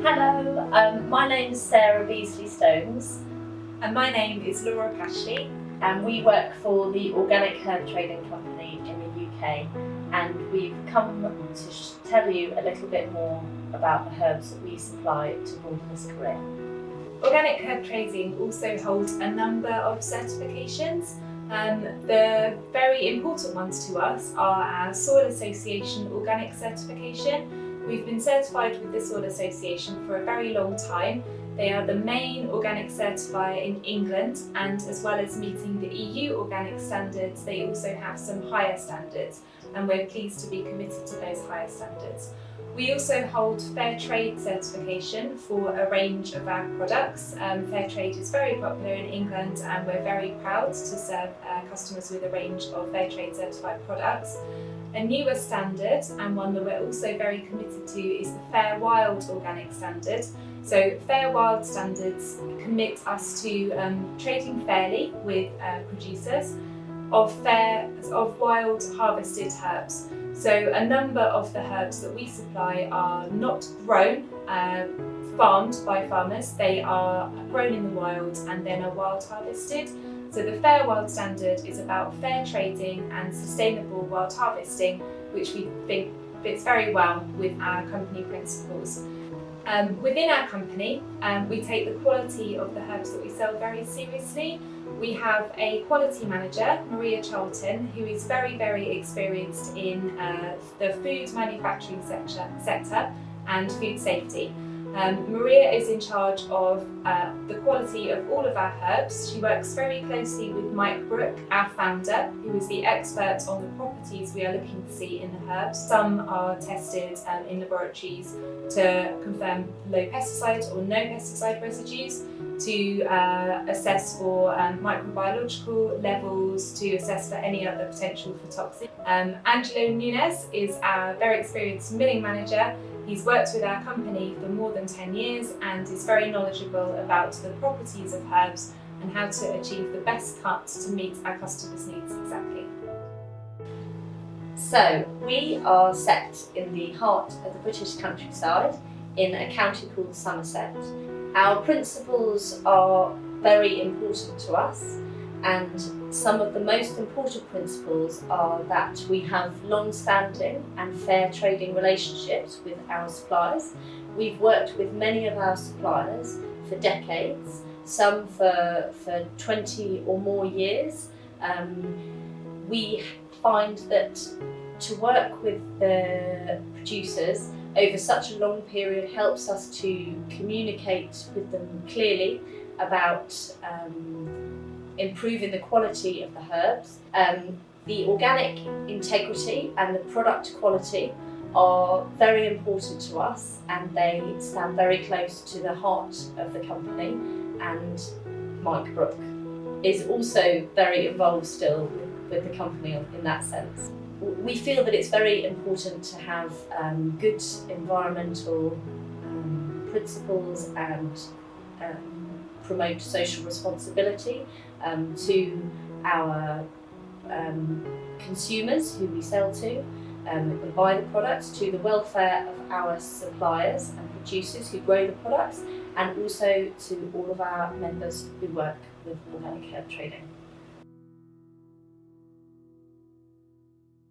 Hello, um, my name is Sarah Beasley Stones And my name is Laura Pashley. and we work for the Organic Herb Trading Company in the UK and we've come to tell you a little bit more about the herbs that we supply to Wilderness Career. Organic Herb Trading also holds a number of certifications. Um, the very important ones to us are our Soil Association Organic Certification. We've been certified with the Soil Association for a very long time. They are the main organic certifier in England and as well as meeting the EU organic standards, they also have some higher standards and we're pleased to be committed to those higher standards. We also hold Fair Trade certification for a range of our products. Um, Fair Trade is very popular in England and we're very proud to serve our customers with a range of Fair Trade certified products. A newer standard and one that we're also very committed to is the Fair Wild Organic Standard. So Fair Wild standards commit us to um, trading fairly with uh, producers of fair of wild harvested herbs. So a number of the herbs that we supply are not grown, uh, farmed by farmers. They are grown in the wild and then are wild harvested. So the Fair Wild Standard is about fair trading and sustainable wild harvesting, which we think fits very well with our company principles. Um, within our company, um, we take the quality of the herbs that we sell very seriously. We have a quality manager, Maria Charlton, who is very, very experienced in uh, the food manufacturing sector, sector and food safety. Um, Maria is in charge of uh, the quality of all of our herbs. She works very closely with Mike Brook, our founder, who is the expert on the properties we are looking to see in the herbs. Some are tested um, in laboratories to confirm low pesticide or no pesticide residues, to uh, assess for um, microbiological levels, to assess for any other potential for toxins. Um, Angelo Nunes is our very experienced milling manager He's worked with our company for more than 10 years and is very knowledgeable about the properties of herbs and how to achieve the best cut to meet our customers' needs exactly. So we are set in the heart of the British countryside in a county called Somerset. Our principles are very important to us and some of the most important principles are that we have long-standing and fair trading relationships with our suppliers. We've worked with many of our suppliers for decades, some for, for 20 or more years. Um, we find that to work with the producers over such a long period helps us to communicate with them clearly about um, improving the quality of the herbs. Um, the organic integrity and the product quality are very important to us and they stand very close to the heart of the company and Mike Brook is also very involved still with, the company in that sense. We feel that it's very important to have um, good environmental um, principles and um, promote social responsibility um, to our um, consumers who we sell to um, and buy the products, to the welfare of our suppliers and producers who grow the products and also to all of our members who work with organic herb trading.